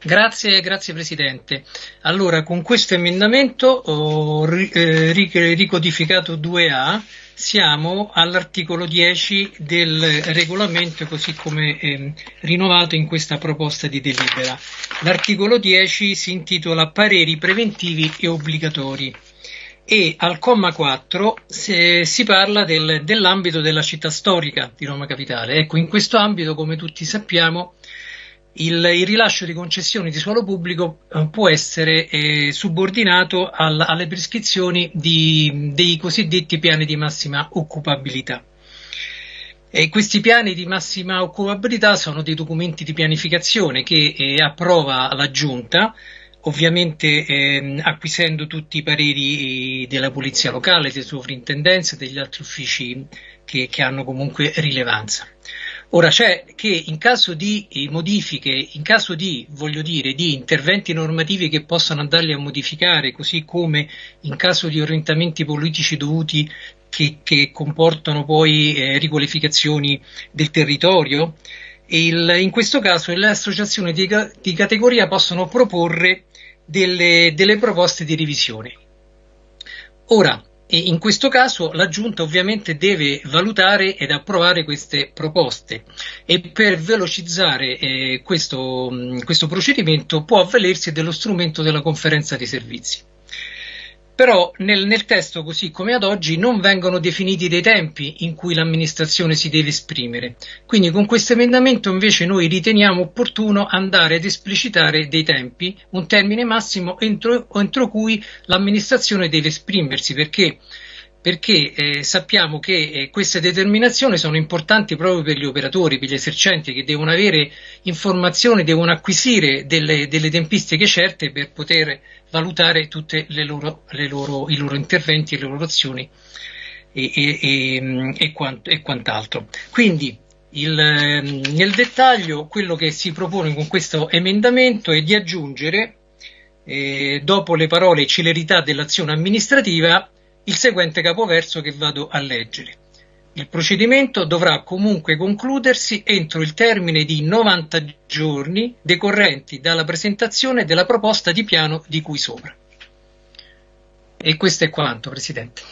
Grazie, grazie Presidente. Allora, con questo emendamento oh, eh, ricodificato 2A siamo all'articolo 10 del regolamento così come eh, rinnovato in questa proposta di delibera. L'articolo 10 si intitola pareri preventivi e obbligatori e al comma 4 si, si parla del, dell'ambito della città storica di Roma Capitale. Ecco, in questo ambito, come tutti sappiamo, il, il, rilascio di concessioni di suolo pubblico eh, può essere eh, subordinato al, alle prescrizioni di, dei cosiddetti piani di massima occupabilità. E questi piani di massima occupabilità sono dei documenti di pianificazione che eh, approva la Giunta, ovviamente eh, acquisendo tutti i pareri eh, della Polizia Locale, delle sovrintendenze e degli altri uffici che, che hanno comunque rilevanza. Ora c'è che in caso di eh, modifiche, in caso di, voglio dire, di interventi normativi che possano andarli a modificare, così come in caso di orientamenti politici dovuti che, che comportano poi eh, riqualificazioni del territorio, il, in questo caso le associazioni di, di categoria possono proporre delle, delle proposte di revisione. Ora, e in questo caso la Giunta ovviamente deve valutare ed approvare queste proposte. E per velocizzare eh, questo, questo procedimento può avvalersi dello strumento della conferenza di servizi però nel, nel, testo così come ad oggi non vengono definiti dei tempi in cui l'amministrazione si deve esprimere. Quindi con questo emendamento invece noi riteniamo opportuno andare ad esplicitare dei tempi, un termine massimo entro, entro cui l'amministrazione deve esprimersi, perché perché eh, sappiamo che eh, queste determinazioni sono importanti proprio per gli operatori, per gli esercenti che devono avere informazioni, devono acquisire delle, delle tempistiche certe per poter valutare tutti i loro interventi e le loro azioni e, e, e, e quant, quant'altro. Quindi il, nel dettaglio quello che si propone con questo emendamento è di aggiungere eh, dopo le parole celerità dell'azione amministrativa il seguente capoverso che vado a leggere. Il procedimento dovrà comunque concludersi entro il termine di 90 giorni decorrenti dalla presentazione della proposta di piano di cui sopra. E questo è quanto, Presidente.